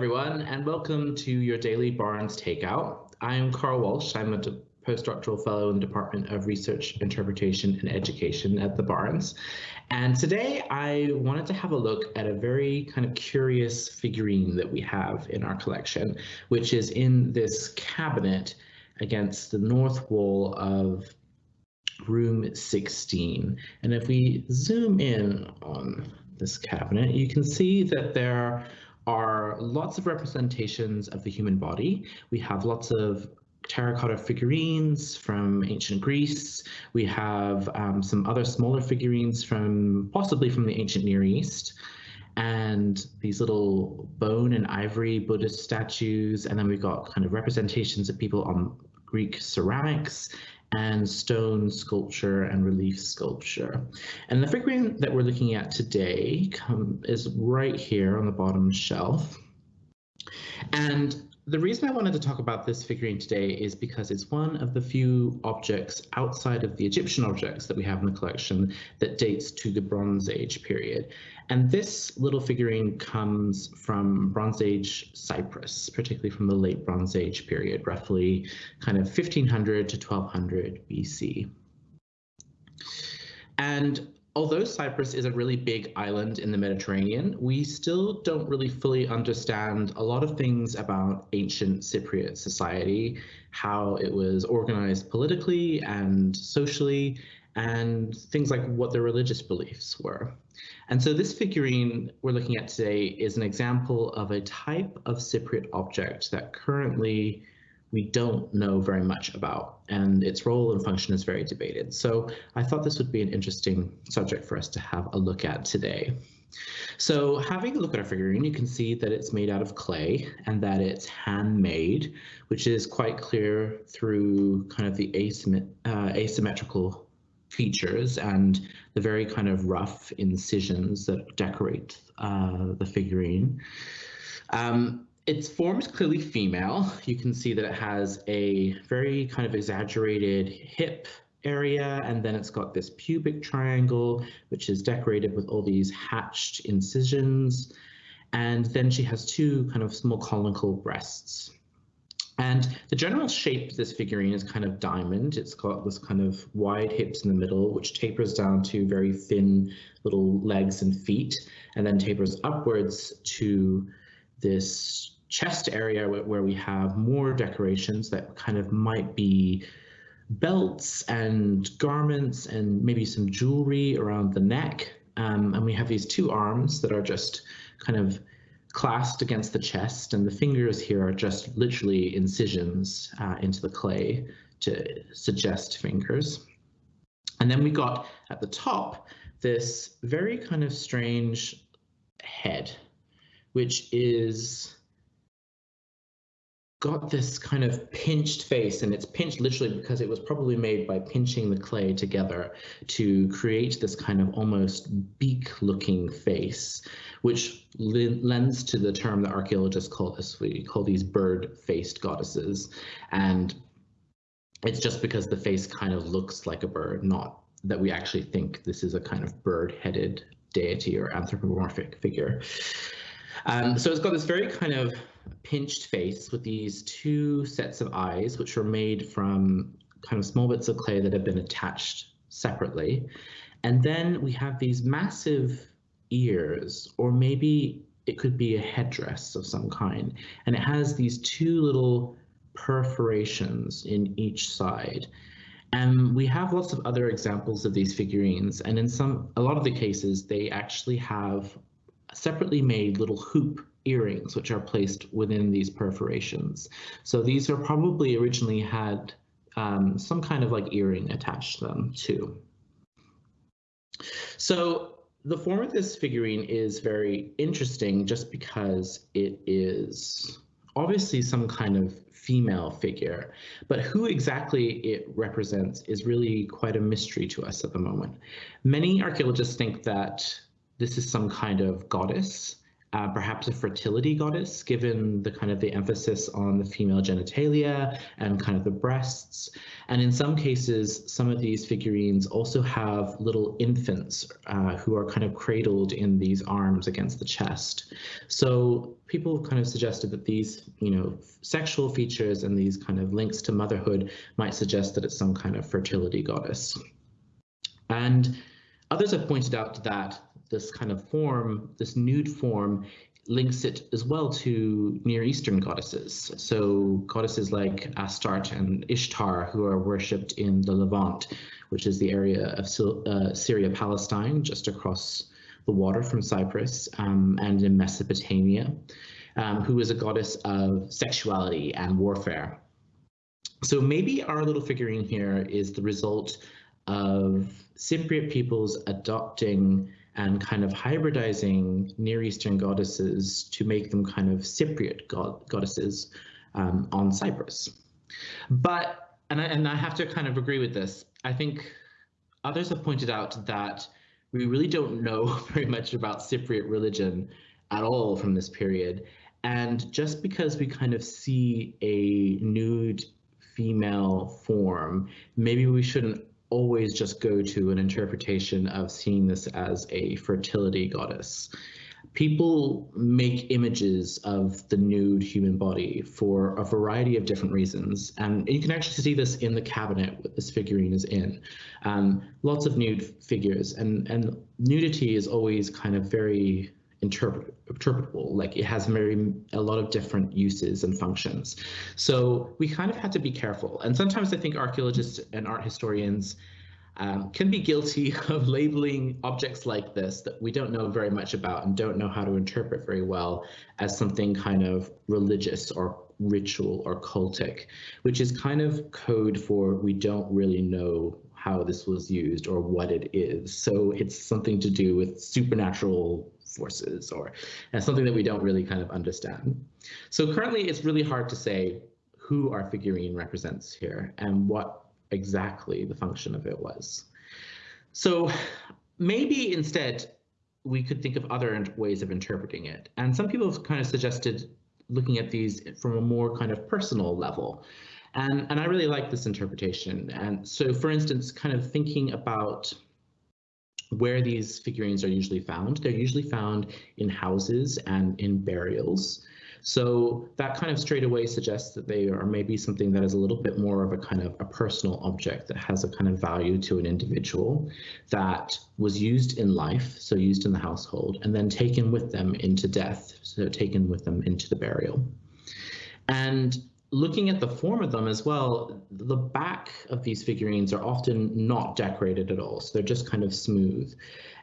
everyone, and welcome to your daily Barnes Takeout. I'm Carl Walsh. I'm a postdoctoral fellow in the Department of Research, Interpretation, and Education at the Barnes. And today I wanted to have a look at a very kind of curious figurine that we have in our collection, which is in this cabinet against the north wall of room 16. And if we zoom in on this cabinet, you can see that there are lots of representations of the human body. We have lots of terracotta figurines from ancient Greece. We have um, some other smaller figurines from possibly from the ancient Near East and these little bone and ivory Buddhist statues. And then we've got kind of representations of people on Greek ceramics and stone sculpture and relief sculpture. And the figurine that we're looking at today come, is right here on the bottom shelf. And the reason I wanted to talk about this figurine today is because it's one of the few objects outside of the Egyptian objects that we have in the collection that dates to the Bronze Age period. And this little figurine comes from Bronze Age Cyprus, particularly from the late Bronze Age period, roughly kind of 1500 to 1200 BC. And although Cyprus is a really big island in the Mediterranean, we still don't really fully understand a lot of things about ancient Cypriot society, how it was organized politically and socially, and things like what their religious beliefs were. And so this figurine we're looking at today is an example of a type of Cypriot object that currently we don't know very much about, and its role and function is very debated. So I thought this would be an interesting subject for us to have a look at today. So having a look at our figurine, you can see that it's made out of clay and that it's handmade, which is quite clear through kind of the uh, asymmetrical features and the very kind of rough incisions that decorate uh, the figurine. Um, its form is clearly female. You can see that it has a very kind of exaggerated hip area, and then it's got this pubic triangle, which is decorated with all these hatched incisions. And then she has two kind of small conical breasts. And the general shape of this figurine is kind of diamond. It's got this kind of wide hips in the middle, which tapers down to very thin little legs and feet, and then tapers upwards to this chest area where we have more decorations that kind of might be belts and garments and maybe some jewelry around the neck. Um, and we have these two arms that are just kind of clasped against the chest and the fingers here are just literally incisions uh, into the clay to suggest fingers. And then we got at the top this very kind of strange head, which is got this kind of pinched face and it's pinched literally because it was probably made by pinching the clay together to create this kind of almost beak looking face which lends to the term that archaeologists call this we call these bird faced goddesses. And it's just because the face kind of looks like a bird not that we actually think this is a kind of bird headed deity or anthropomorphic figure. Um, so it's got this very kind of pinched face with these two sets of eyes, which are made from kind of small bits of clay that have been attached separately. And then we have these massive ears, or maybe it could be a headdress of some kind. And it has these two little perforations in each side. And we have lots of other examples of these figurines. And in some, a lot of the cases, they actually have separately made little hoop earrings, which are placed within these perforations. So these are probably originally had um, some kind of like earring attached to them too. So the form of this figurine is very interesting just because it is obviously some kind of female figure, but who exactly it represents is really quite a mystery to us at the moment. Many archaeologists think that this is some kind of goddess uh, perhaps a fertility goddess, given the kind of the emphasis on the female genitalia and kind of the breasts. And in some cases, some of these figurines also have little infants uh, who are kind of cradled in these arms against the chest. So people kind of suggested that these, you know, sexual features and these kind of links to motherhood might suggest that it's some kind of fertility goddess. And others have pointed out that this kind of form, this nude form, links it as well to Near Eastern goddesses. So goddesses like Astarte and Ishtar, who are worshipped in the Levant, which is the area of uh, Syria, Palestine, just across the water from Cyprus, um, and in Mesopotamia, um, who is a goddess of sexuality and warfare. So maybe our little figurine here is the result of Cypriot peoples adopting and kind of hybridizing Near Eastern goddesses to make them kind of Cypriot god goddesses um, on Cyprus. But, and I, and I have to kind of agree with this, I think others have pointed out that we really don't know very much about Cypriot religion at all from this period. And just because we kind of see a nude female form, maybe we shouldn't always just go to an interpretation of seeing this as a fertility goddess. People make images of the nude human body for a variety of different reasons. And you can actually see this in the cabinet that this figurine is in. Um, lots of nude figures and, and nudity is always kind of very interpret, interpretable. Like it has very a lot of different uses and functions. So we kind of had to be careful. And sometimes I think archaeologists and art historians um, can be guilty of labeling objects like this that we don't know very much about and don't know how to interpret very well as something kind of religious or ritual or cultic, which is kind of code for we don't really know how this was used or what it is. So it's something to do with supernatural forces or and something that we don't really kind of understand. So currently it's really hard to say who our figurine represents here and what exactly the function of it was. So maybe instead we could think of other ways of interpreting it. And some people have kind of suggested looking at these from a more kind of personal level. And, and I really like this interpretation. And so, for instance, kind of thinking about where these figurines are usually found. They're usually found in houses and in burials. So that kind of straight away suggests that they are maybe something that is a little bit more of a kind of a personal object that has a kind of value to an individual that was used in life, so used in the household, and then taken with them into death, so taken with them into the burial. And looking at the form of them as well, the back of these figurines are often not decorated at all. So they're just kind of smooth.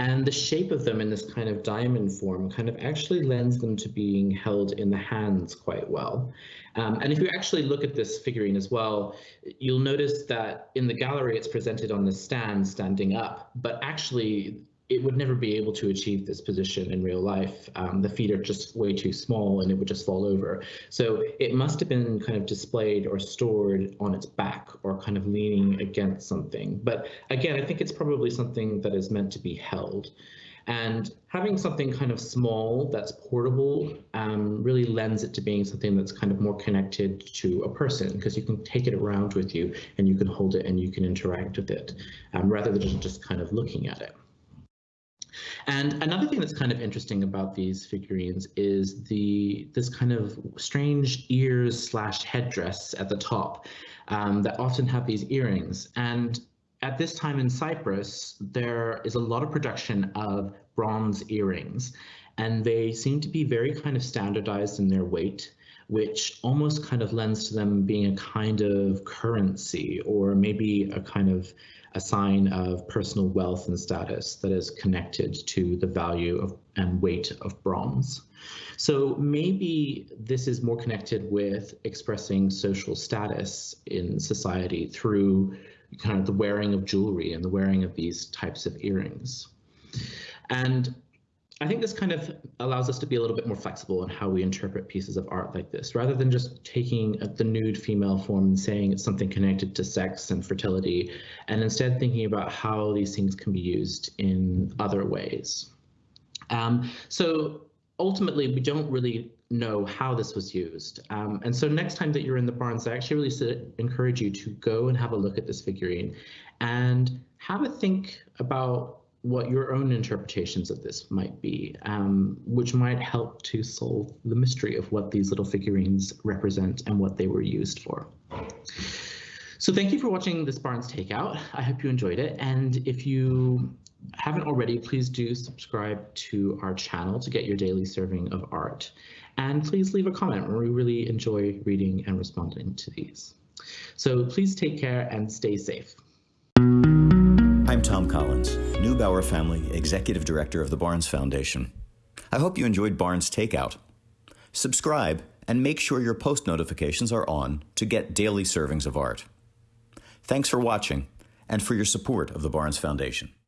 And the shape of them in this kind of diamond form kind of actually lends them to being held in the hands quite well. Um, and if you actually look at this figurine as well, you'll notice that in the gallery it's presented on the stand standing up, but actually it would never be able to achieve this position in real life. Um, the feet are just way too small and it would just fall over. So it must have been kind of displayed or stored on its back or kind of leaning against something. But again, I think it's probably something that is meant to be held. And having something kind of small that's portable um, really lends it to being something that's kind of more connected to a person because you can take it around with you and you can hold it and you can interact with it um, rather than just kind of looking at it. And another thing that's kind of interesting about these figurines is the this kind of strange ears slash headdress at the top um, that often have these earrings. And at this time in Cyprus, there is a lot of production of bronze earrings, and they seem to be very kind of standardized in their weight which almost kind of lends to them being a kind of currency or maybe a kind of a sign of personal wealth and status that is connected to the value of and weight of bronze. So maybe this is more connected with expressing social status in society through kind of the wearing of jewelry and the wearing of these types of earrings. And I think this kind of allows us to be a little bit more flexible in how we interpret pieces of art like this, rather than just taking the nude female form and saying it's something connected to sex and fertility, and instead thinking about how these things can be used in other ways. Um, so ultimately, we don't really know how this was used. Um, and so next time that you're in the Barnes, I actually really encourage you to go and have a look at this figurine and have a think about what your own interpretations of this might be, um, which might help to solve the mystery of what these little figurines represent and what they were used for. So thank you for watching this Barnes Takeout. I hope you enjoyed it. And if you haven't already, please do subscribe to our channel to get your daily serving of art. And please leave a comment. We really enjoy reading and responding to these. So please take care and stay safe. I'm Tom Collins, Neubauer Family Executive Director of the Barnes Foundation. I hope you enjoyed Barnes Takeout. Subscribe and make sure your post notifications are on to get daily servings of art. Thanks for watching and for your support of the Barnes Foundation.